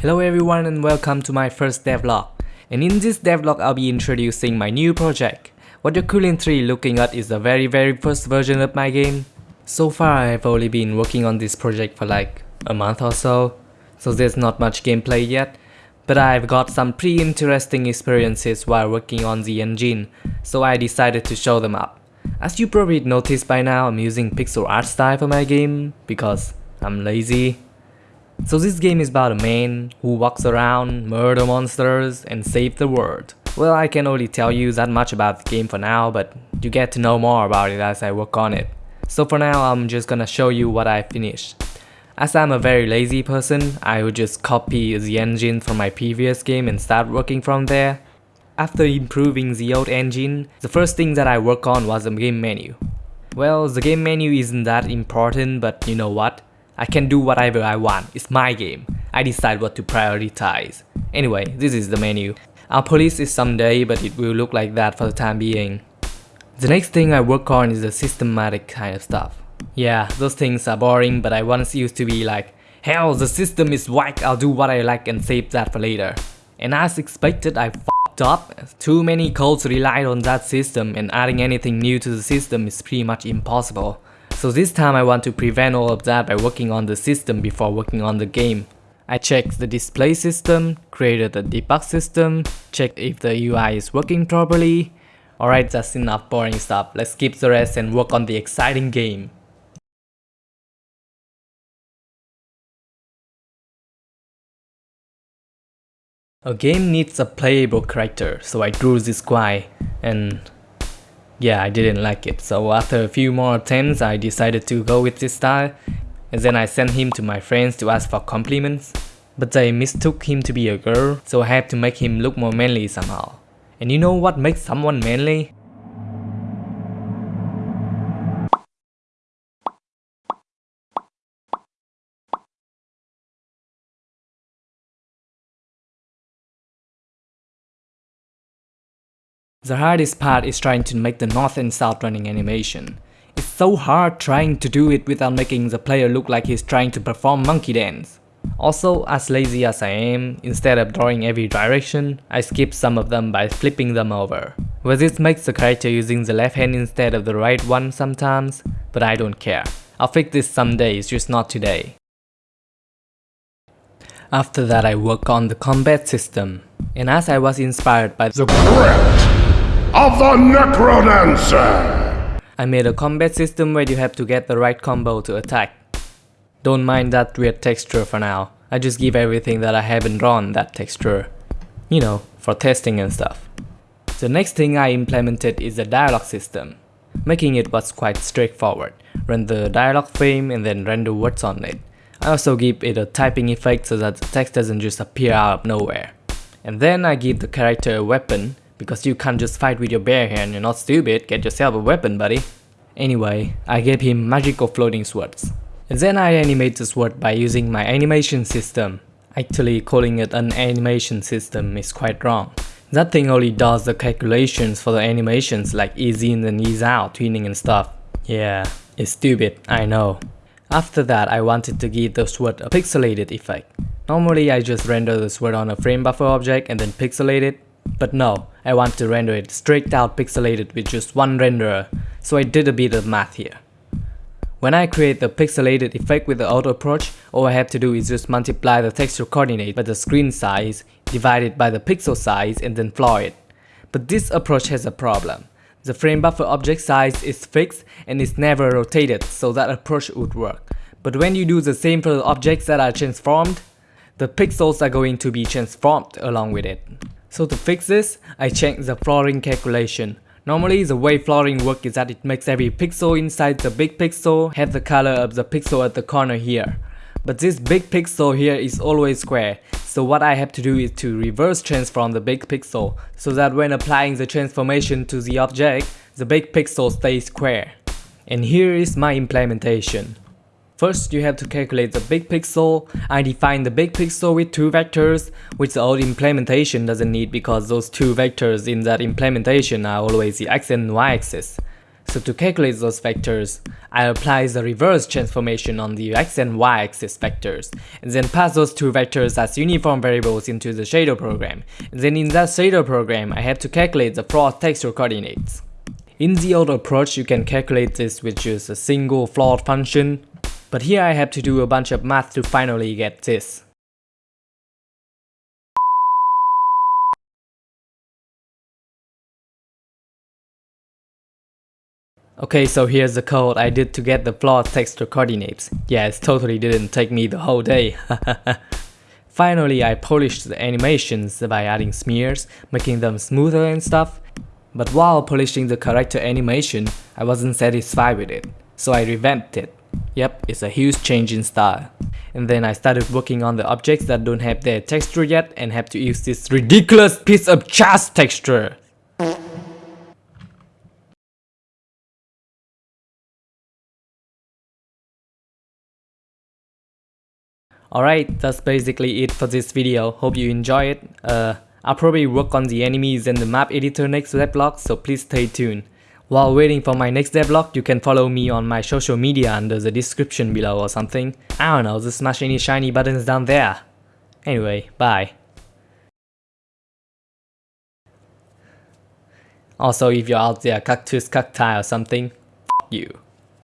Hello everyone and welcome to my first devlog. And in this devlog I'll be introducing my new project. What you're currently looking at is the very very first version of my game. So far I've only been working on this project for like a month or so, so there's not much gameplay yet. But I've got some pretty interesting experiences while working on the engine, so I decided to show them up. As you probably noticed by now, I'm using pixel art style for my game, because I'm lazy. So this game is about a man who walks around, murder monsters, and save the world. Well, I can only tell you that much about the game for now, but you get to know more about it as I work on it. So for now, I'm just gonna show you what I finished. As I'm a very lazy person, I would just copy the engine from my previous game and start working from there. After improving the old engine, the first thing that I work on was the game menu. Well, the game menu isn't that important, but you know what? I can do whatever I want, it's my game. I decide what to prioritize. Anyway, this is the menu. I'll police it someday, but it will look like that for the time being. The next thing I work on is the systematic kind of stuff. Yeah, those things are boring, but I once used to be like, Hell, the system is whack, I'll do what I like and save that for later. And as expected, I f***ed up. Too many codes relied on that system and adding anything new to the system is pretty much impossible. So this time I want to prevent all of that by working on the system before working on the game. I checked the display system, created a debug system, checked if the UI is working properly. Alright, that's enough boring stuff, let's skip the rest and work on the exciting game. A game needs a playable character, so I drew this guy, and yeah, I didn't like it. So after a few more attempts, I decided to go with this style. And then I sent him to my friends to ask for compliments. But they mistook him to be a girl, so I had to make him look more manly somehow. And you know what makes someone manly? The hardest part is trying to make the north and south running animation. It's so hard trying to do it without making the player look like he's trying to perform monkey dance. Also, as lazy as I am, instead of drawing every direction, I skip some of them by flipping them over. Well this makes the character using the left hand instead of the right one sometimes, but I don't care. I'll fix this someday, it's just not today. After that I work on the combat system, and as I was inspired by the of the Necrodancer! I made a combat system where you have to get the right combo to attack. Don't mind that weird texture for now, I just give everything that I haven't drawn that texture. You know, for testing and stuff. The next thing I implemented is the dialogue system. Making it was quite straightforward. Run the dialogue frame and then render words on it. I also give it a typing effect so that the text doesn't just appear out of nowhere. And then I give the character a weapon because you can't just fight with your bare hand, you're not stupid, get yourself a weapon buddy. Anyway, I gave him magical floating swords. And then I animate the sword by using my animation system. Actually calling it an animation system is quite wrong. That thing only does the calculations for the animations like ease in and ease out, tweening and stuff. Yeah, it's stupid, I know. After that, I wanted to give the sword a pixelated effect. Normally I just render the sword on a frame buffer object and then pixelate it, but no, I want to render it straight out pixelated with just one renderer, so I did a bit of math here. When I create the pixelated effect with the auto approach, all I have to do is just multiply the texture coordinate by the screen size, divide it by the pixel size and then floor it. But this approach has a problem. The frame buffer object size is fixed and is never rotated, so that approach would work. But when you do the same for the objects that are transformed, the pixels are going to be transformed along with it. So to fix this, I checked the flooring calculation. Normally the way flooring works is that it makes every pixel inside the big pixel have the color of the pixel at the corner here. But this big pixel here is always square, so what I have to do is to reverse transform the big pixel, so that when applying the transformation to the object, the big pixel stays square. And here is my implementation. First, you have to calculate the big pixel. I define the big pixel with two vectors, which the old implementation doesn't need because those two vectors in that implementation are always the x and y axis. So to calculate those vectors, I apply the reverse transformation on the x and y axis vectors, and then pass those two vectors as uniform variables into the shader program. And then in that shader program, I have to calculate the float texture coordinates. In the old approach, you can calculate this with just a single float function, but here I have to do a bunch of math to finally get this. Okay, so here's the code I did to get the float texture coordinates. Yeah, it totally didn't take me the whole day. Finally, I polished the animations by adding smears, making them smoother and stuff. But while polishing the character animation, I wasn't satisfied with it, so I revamped it. Yep, it's a huge change in style. And then I started working on the objects that don't have their texture yet and have to use this ridiculous piece of chast texture. Alright, that's basically it for this video. Hope you enjoy it. Uh, I'll probably work on the enemies and the map editor next devlog, so please stay tuned. While waiting for my next devlog, you can follow me on my social media under the description below or something. I don't know, just smash any shiny buttons down there. Anyway, bye. Also, if you're out there cactus cacti or something, you.